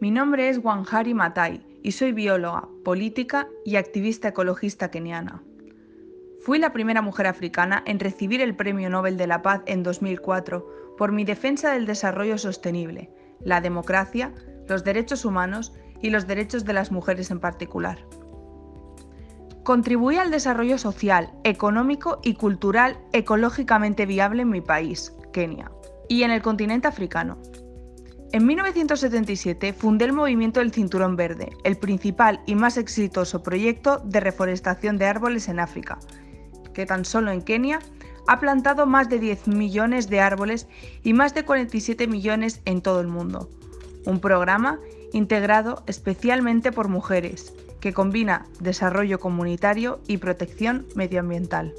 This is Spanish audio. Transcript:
Mi nombre es Wanjari Matai y soy bióloga, política y activista ecologista keniana. Fui la primera mujer africana en recibir el Premio Nobel de la Paz en 2004 por mi defensa del desarrollo sostenible, la democracia, los derechos humanos y los derechos de las mujeres en particular. Contribuí al desarrollo social, económico y cultural ecológicamente viable en mi país, Kenia, y en el continente africano. En 1977 fundé el movimiento del Cinturón Verde, el principal y más exitoso proyecto de reforestación de árboles en África, que tan solo en Kenia ha plantado más de 10 millones de árboles y más de 47 millones en todo el mundo. Un programa integrado especialmente por mujeres, que combina desarrollo comunitario y protección medioambiental.